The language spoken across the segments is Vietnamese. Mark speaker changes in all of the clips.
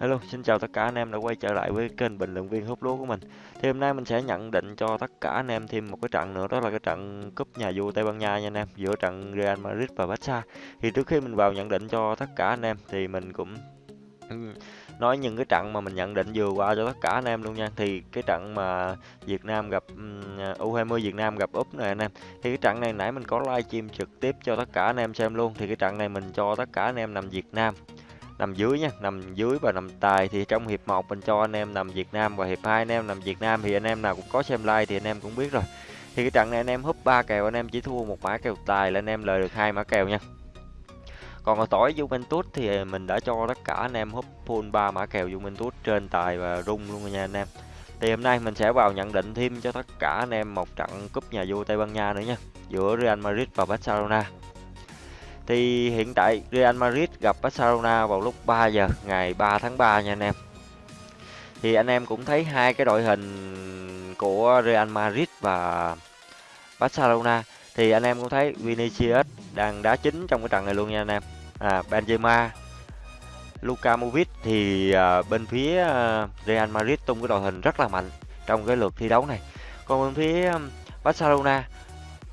Speaker 1: Hello, xin chào tất cả anh em đã quay trở lại với kênh bình luận viên hút lúa của mình. Thì hôm nay mình sẽ nhận định cho tất cả anh em thêm một cái trận nữa đó là cái trận cúp nhà vua Tây Ban Nha nha anh em, giữa trận Real Madrid và Barca. Thì trước khi mình vào nhận định cho tất cả anh em thì mình cũng nói những cái trận mà mình nhận định vừa qua cho tất cả anh em luôn nha. Thì cái trận mà Việt Nam gặp U20 Việt Nam gặp Úc này anh em. Thì cái trận này nãy mình có livestream trực tiếp cho tất cả anh em xem luôn. Thì cái trận này mình cho tất cả anh em nằm Việt Nam nằm dưới nha, nằm dưới và nằm tài thì trong hiệp 1 mình cho anh em nằm Việt Nam và hiệp 2 anh em nằm Việt Nam thì anh em nào cũng có xem like thì anh em cũng biết rồi. Thì cái trận này anh em húp ba kèo, anh em chỉ thua một mã kèo tài là anh em lời được hai mã kèo nha. Còn ở tỏi Juventus thì mình đã cho tất cả anh em húp full ba mã kèo Juventus trên tài và rung luôn nha anh em. Thì hôm nay mình sẽ vào nhận định thêm cho tất cả anh em một trận cúp nhà vua Tây Ban Nha nữa nha, giữa Real Madrid và Barcelona thì hiện tại Real Madrid gặp Barcelona vào lúc 3 giờ ngày 3 tháng 3 nha anh em. Thì anh em cũng thấy hai cái đội hình của Real Madrid và Barcelona thì anh em cũng thấy Vinicius đang đá chính trong cái trận này luôn nha anh em. À Benzema, Luka Movic thì à, bên phía à, Real Madrid tung cái đội hình rất là mạnh trong cái lượt thi đấu này. Còn bên phía à, Barcelona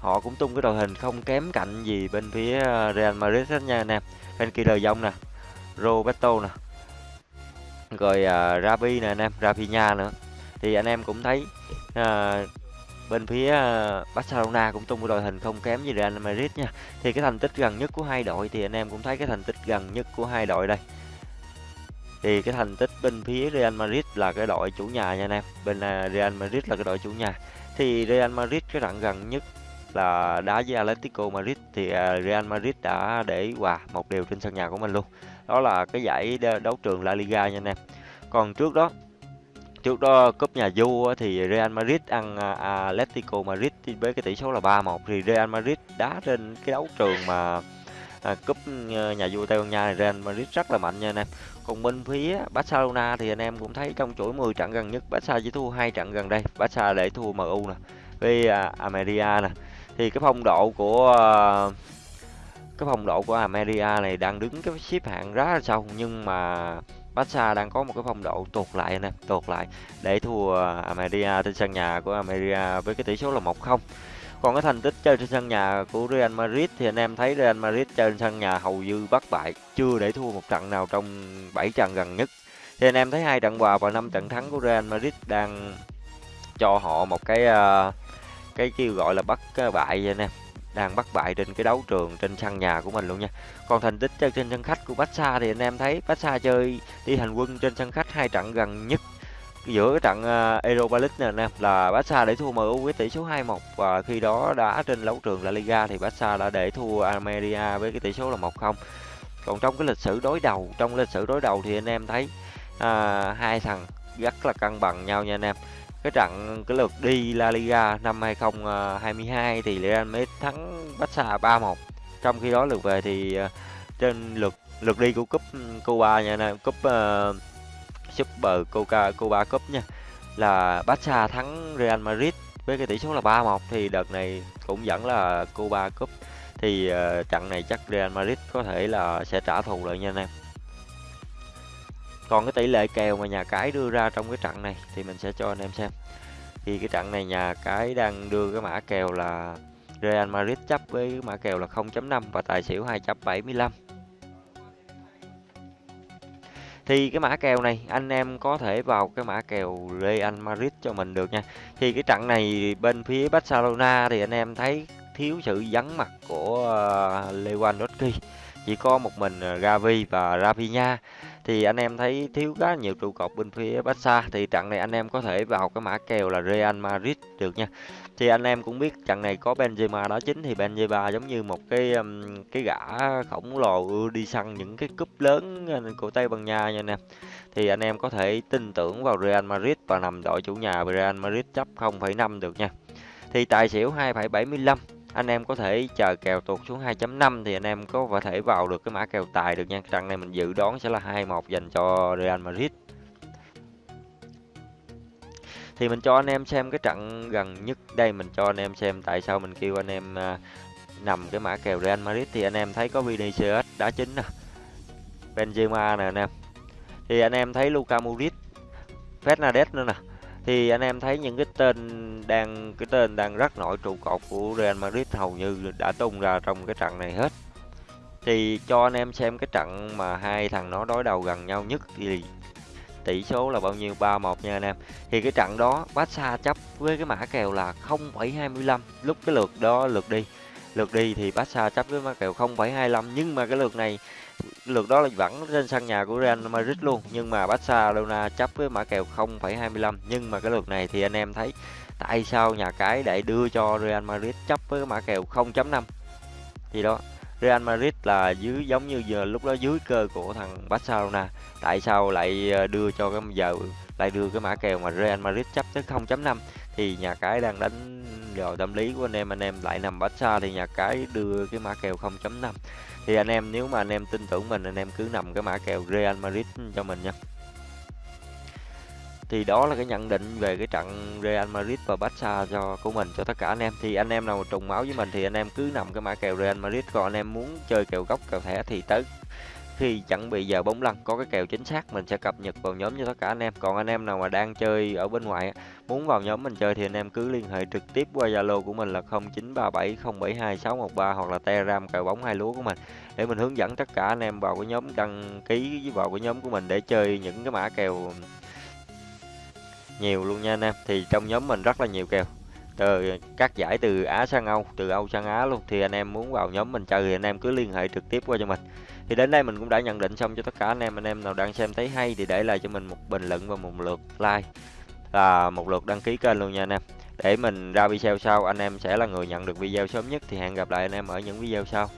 Speaker 1: họ cũng tung cái đội hình không kém cạnh gì bên phía ờ, Real Madrid hết nha anh em. Bên kia đời dông nè Roberto nè rồi uh, Rabi nè anh em Rafinha nữa. Thì anh em cũng thấy uh, bên phía Barcelona cũng tung cái đội hình không kém gì Real Madrid nha. Thì cái thành tích gần nhất của hai đội thì anh em cũng thấy cái thành tích gần nhất của hai đội đây. Thì cái thành tích bên phía Real Madrid là cái đội chủ nhà nha anh em. Bên Real Madrid là cái đội chủ nhà. Thì Real Madrid cái trận gần nhất là đá với Atletico Madrid thì à, Real Madrid đã để hòa một điều trên sân nhà của mình luôn. Đó là cái giải đấu trường La Liga nha anh em. Còn trước đó trước đó cúp nhà du thì Real Madrid ăn à, Atletico Madrid với cái tỷ số là 3-1 thì Real Madrid đá trên cái đấu trường mà à, cúp ờ, nhà vua Tây Ban Nha này. Real Madrid rất là mạnh nha anh em. Còn bên phía Barcelona thì anh em cũng thấy trong chuỗi 10 trận gần nhất Barca chỉ thua hai trận gần đây. Barca để thua MU nè với à, Ameria nè thì cái phong độ của ờ, cái phong độ của Ameria này đang đứng cái xếp hạng rất là sâu nhưng mà Barca đang có một cái phong độ tuột lại nè tuột lại để thua Ameria trên sân nhà của Ameria với cái tỷ số là 1-0 còn cái thành tích chơi trên sân nhà của Real Madrid thì anh em thấy Real Madrid chơi trên sân nhà hầu như bất bại chưa để thua một trận nào trong 7 trận gần nhất. Thì anh em thấy hai trận hòa và năm trận thắng của Real Madrid đang cho họ một cái uh, cái kêu gọi là bắt bại anh em đang bắt bại trên cái đấu trường trên sân nhà của mình luôn nha. Còn thành tích chơi trên sân khách của Barca thì anh em thấy Barca chơi đi hành quân trên sân khách hai trận gần nhất giữa cái trận uh, Europa League này em là Barca để thua MU với tỷ số 2-1 và khi đó đã trên đấu trường La Liga thì Barca đã để thua Almeria với cái tỷ số là 1-0 còn trong cái lịch sử đối đầu trong lịch sử đối đầu thì anh em thấy uh, hai thằng rất là cân bằng nhau nha anh em cái trận cái lượt đi La Liga năm 2022 thì Real Madrid thắng Barca 3-1 trong khi đó lượt về thì ờ, trên lượt lượt đi của cúp ừ, Cuba nha nè cúp uh, Super Coca Cuba Cup nha là Barca thắng Real Madrid với cái tỷ số là 3-1 thì đợt này cũng vẫn là Cuba Cup. Thì uh, trận này chắc Real Madrid có thể là sẽ trả thù lại nha anh em còn cái tỷ lệ kèo mà nhà cái đưa ra trong cái trận này thì mình sẽ cho anh em xem. Thì cái trận này nhà cái đang đưa cái mã kèo là Real Madrid chấp với cái mã kèo là 0.5 và tài xỉu 2.75 thì cái mã kèo này anh em có thể vào cái mã kèo Real Madrid cho mình được nha. Thì cái trận này bên phía Barcelona thì anh em thấy thiếu sự vắng mặt của ờ, Lewandowski. Chỉ có một mình ờ, Gavi và Rafinha thì anh em thấy thiếu khá nhiều trụ cột bên phía Barca. Thì trận này anh em có thể vào cái mã kèo là Real Madrid được nha. Thì anh em cũng biết trận này có Benzema đó chính. Thì Benzema giống như một cái cái gã khổng lồ đi săn những cái cúp lớn ờ, của Tây Ban Nha nha anh em. Thì anh em có thể tin tưởng vào Real Madrid và nằm đội chủ nhà Real Madrid chấp 0,5 được nha. Thì tài xỉu 2,75 anh em có thể chờ kèo tụt xuống 2.5 thì anh em có thể vào được cái mã kèo tài được nha. Trận này mình dự đoán sẽ là 2-1 dành cho Real Madrid. Thì mình cho anh em xem cái trận gần nhất. Đây, mình cho anh em xem tại sao mình kêu anh em à, nằm cái mã kèo Real Madrid. Thì anh em thấy có Vinicius đá chính nè, Benzema nè anh em. Thì anh em thấy Luka Modric, Fernandes nữa nè thì anh em thấy những cái tên đang cái tên đang rất nổi trụ cột của Real Madrid hầu như đã tung ra trong cái trận này hết. Thì cho anh em xem cái trận mà hai thằng nó đối đầu gần nhau nhất thì tỷ số là bao nhiêu? 3-1 nha anh em. Thì cái trận đó Barca chấp với cái mã kèo là 0,25 lúc cái lượt đó lượt đi lượt đi thì Barca chấp với mã kèo 0,25 nhưng mà cái lượt này lượt đó là vẫn trên sân nhà của Real Madrid luôn. Nhưng mà Barcelona chấp với mã kèo 0,25 nhưng mà cái lượt này thì anh em thấy tại sao nhà cái lại đưa cho Real Madrid chấp với mã kèo 0.5 thì đó Real Madrid là dưới giống như giờ lúc đó dưới cơ của thằng Barcelona tại sao lại ờ, đưa cho cái giờ lại đưa cái mã kèo mà Real Madrid chấp tới 0.5 thì nhà cái đang đánh vào tâm lý của anh em anh em lại nằm Barca thì nhà cái đưa cái mã kèo 0.5 thì anh em, nếu mà anh em tin tưởng mình, anh em cứ nằm cái mã kèo Real Madrid cho mình nha. Thì đó là cái nhận định về cái trận Real Madrid và Barca cho, của mình, cho tất cả anh em. Thì anh em nào trùng máu với mình thì anh em cứ nằm cái mã kèo Real Madrid. Còn anh em muốn chơi kèo gốc, kèo thẻ thì tới khi chuẩn bị giờ bóng lăn, có cái kèo chính xác, mình sẽ cập nhật vào nhóm cho tất cả anh em. Còn anh em nào mà đang chơi ở bên ngoài muốn vào nhóm mình chơi thì anh em cứ liên hệ trực tiếp qua Zalo của mình là 0937072613 hoặc là Telegram cờ bóng hai lúa của mình để mình hướng dẫn tất cả anh em vào cái nhóm đăng ký vào cái nhóm của mình để chơi những cái mã kèo nhiều luôn nha anh em. Thì trong nhóm mình rất là nhiều kèo, từ các giải từ Á sang Âu, từ Âu sang Á luôn. Thì anh em muốn vào nhóm mình chơi thì anh em cứ liên hệ trực tiếp qua cho mình thì đến đây mình cũng đã nhận định xong cho tất cả anh em. Anh em nào đang xem thấy hay thì để lại cho mình một bình luận và một lượt like. Và một lượt đăng ký kênh luôn nha anh em. Để mình ra video sau, anh em sẽ là người nhận được video sớm nhất. Thì hẹn gặp lại anh em ở những video sau.